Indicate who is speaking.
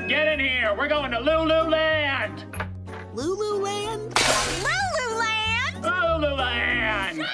Speaker 1: Everyone get in here. We're going to Lululand.
Speaker 2: Lululand?
Speaker 3: Lululand!
Speaker 1: Lululand.